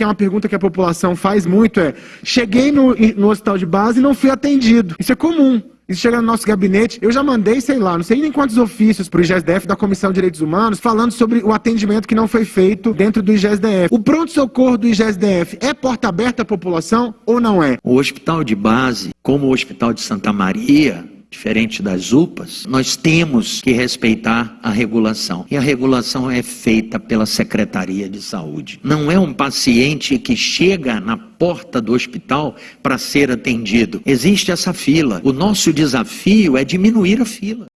que é uma pergunta que a população faz muito, é: cheguei no, no hospital de base e não fui atendido. Isso é comum. Isso chega no nosso gabinete. Eu já mandei, sei lá, não sei nem quantos ofícios para o IGESDF da Comissão de Direitos Humanos falando sobre o atendimento que não foi feito dentro do IGESDF. O pronto-socorro do IGESDF é porta aberta à população ou não é? O hospital de base, como o Hospital de Santa Maria, diferente das UPAs, nós temos que respeitar a regulação. E a regulação é feita pela Secretaria de Saúde. Não é um paciente que chega na porta do hospital para ser atendido. Existe essa fila. O nosso desafio é diminuir a fila.